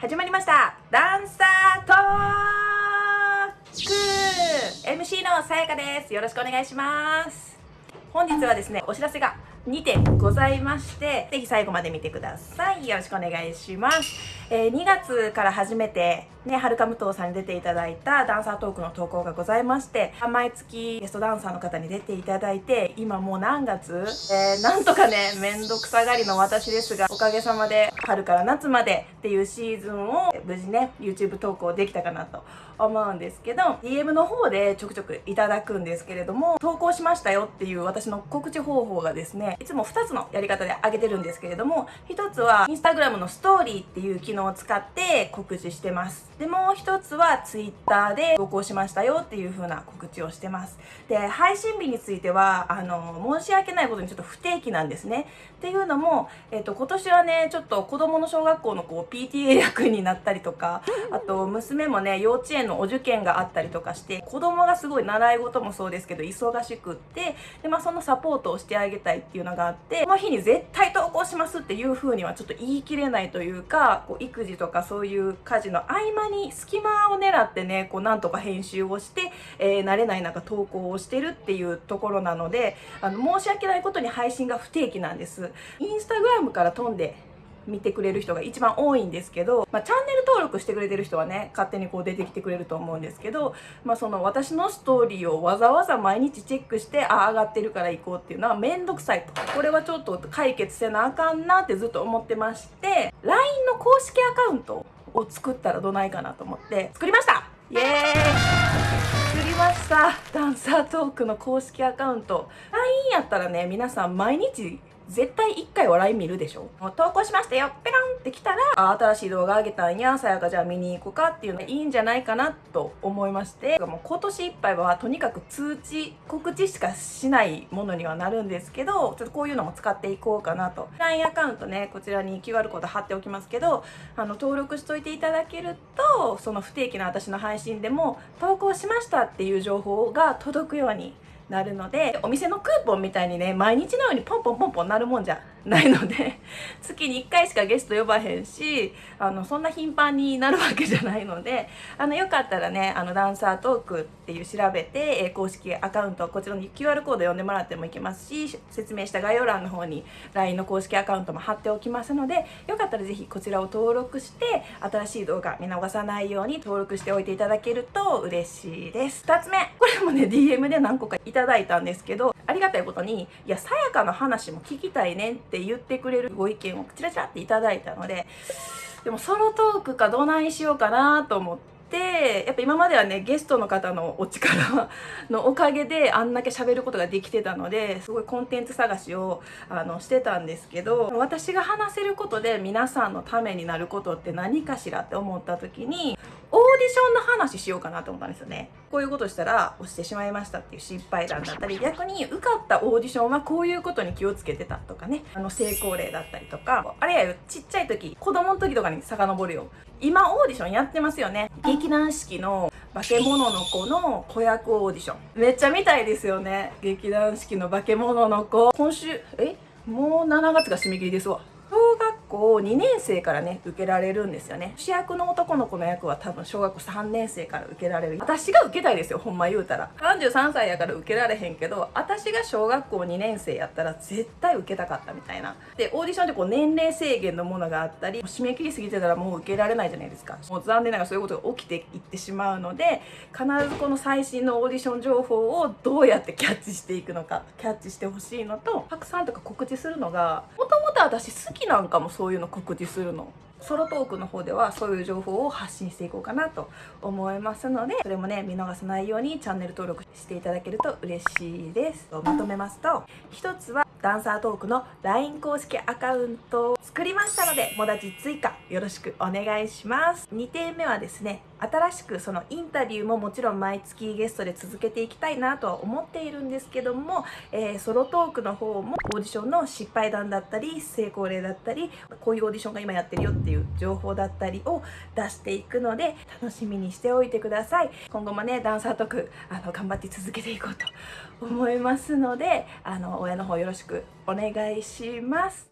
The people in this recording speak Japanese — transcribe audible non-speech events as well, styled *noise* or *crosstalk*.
始まりました。ダンサートーク。MC のさやかです。よろしくお願いします。本日はですねお知らせが2点ございましてぜひ最後まで見てください。よろしくお願いします。えー、2月から初めてね、はるかむとうさんに出ていただいたダンサートークの投稿がございまして、毎月ゲストダンサーの方に出ていただいて、今もう何月えー、なんとかね、めんどくさがりの私ですが、おかげさまで春から夏までっていうシーズンを無事ね、YouTube 投稿できたかなと思うんですけど、DM の方でちょくちょくいただくんですけれども、投稿しましたよっていう私の告知方法がですね、いつも2つのやり方で上げてるんですけれども、1つは Instagram のストーリーっていう機能を使って告知してます。で、もう1つは Twitter で投稿しましたよっていう風な告知をしてます。で、配信日については、あの、申し訳ないことにちょっと不定期なんですね。っていうのも、えっと、今年はね、ちょっと子供の小学校のこう PTA 役になったりとか、あと娘もね、幼稚園のお受験があったりとかして、子供がすごい習い事もそうですけど、忙しくって、で、まあそのサポートをしてあげたいっていういうのがあって、この日に絶対投稿しますっていう風にはちょっと言い切れないというか、こう育児とかそういう家事の合間に隙間を狙ってね、こうなんとか編集をして、えー、慣れない中投稿をしてるっていうところなので、あの、申し訳ないことに配信が不定期なんです。インスタグラムから飛んで見てくれる人が一番多いんですけど、まあ、チャンネル登録してくれてる人はね勝手にこう出てきてくれると思うんですけど、まあ、その私のストーリーをわざわざ毎日チェックしてああ上がってるから行こうっていうのはめんどくさいと。これはちょっと解決せなあかんなってずっと思ってまして LINE の公式アカウントを作ったらどないかなと思って作りました!イエーイ!作りました!ダンサートークの公式アカウント。LINE やったらね皆さん毎日絶対1回笑い見るでしょ？投稿しましたよ。ペロンって来たらあ新しい動画あげたんや。さやかじゃあ見に行こうかっていうのいいんじゃないかなと思いまして。もう今年いっぱいはとにかく通知告知しかしないものにはなるんですけどちょっとこういうのも使っていこうかなと。LINE アカウントねこちらに QR コード貼っておきますけどあの登録しといていただけるとその不定期な私の配信でも投稿しましたっていう情報が届くようになるのでお店のクーポンみたいにね毎日のようにポンポンポンポンなるもんじゃないので *laughs* 月に1回しかゲスト呼ばへんしあのそんな頻繁になるわけじゃないのであのよかったらねあのダンサートークっていう調べて、え公式アカウントこちらに QR コード読んでもらってもいけますし説明した概要欄の方に LINE の公式アカウントも貼っておきますのでよかったら是非こちらを登録して新しい動画見逃さないように登録しておいていただけると嬉しいです。2つ目。これもね DM で何個かいただいたんですけどありがたいことに「いやさやかの話も聞きたいね」って言ってくれるご意見をチラチラっていただいたのででもソロトークかどないしようかなと思って。やっぱ今まではねゲストの方のお力のおかげであんだけ喋ることができてたのですごいコンテンツ探しをあのしてたんですけど私が話せることで皆さんのためになることって何かしらって思った時に話しようかなと思ったんですよね。こういうことしたら落ちてしまいましたっていう失敗談だったり、逆に受かったオーディションはこういうことに気をつけてたとかね、あの成功例だったりとか、あれやよ、ちっちゃい時、子供の時とかに遡るよ。今オーディションやってますよね。劇団四季の化け物の子の子役オーディション。めっちゃ見たいですよね。劇団四季の化け物の子。今週、え？もう7月が締め切りですわ。校2年生からね受けられるんですよね。主役の男の子の役は多分小学校3年生から受けられる。私が受けたいですよほんま言うたら。33歳やから受けられへんけど私が小学校2年生やったら絶対受けたかったみたいな。でオーディションってこう年齢制限のものがあったり締め切りすぎてたらもう受けられないじゃないですか。もう残念ながらそういうことが起きていってしまうので必ずこの最新のオーディション情報をどうやってキャッチしていくのかキャッチしてほしいのとたくさんとか告知するのがもと私好きなんかもそういうの告知するの？ソロトークの方ではそういう情報を発信していこうかなと思いますのでそれもね見逃さないようにチャンネル登録していただけると嬉しいですまとめますと1つはダンサートークの LINE 公式アカウントを作りましたので、もだち追加よろしくお願いします。2点目はですね、新しくそのインタビューももちろん毎月ゲストで続けていきたいなとは思っているんですけども、えー、ソロトークの方もオーディションの失敗談だったり、成功例だったり、こういうオーディションが今やってるよっていう情報だったりを出していくので、楽しみにしておいてください。今後もね、ダンサートーク、あの、頑張って続けていこうと思いますので、あの、親の方よろしくくお願いします。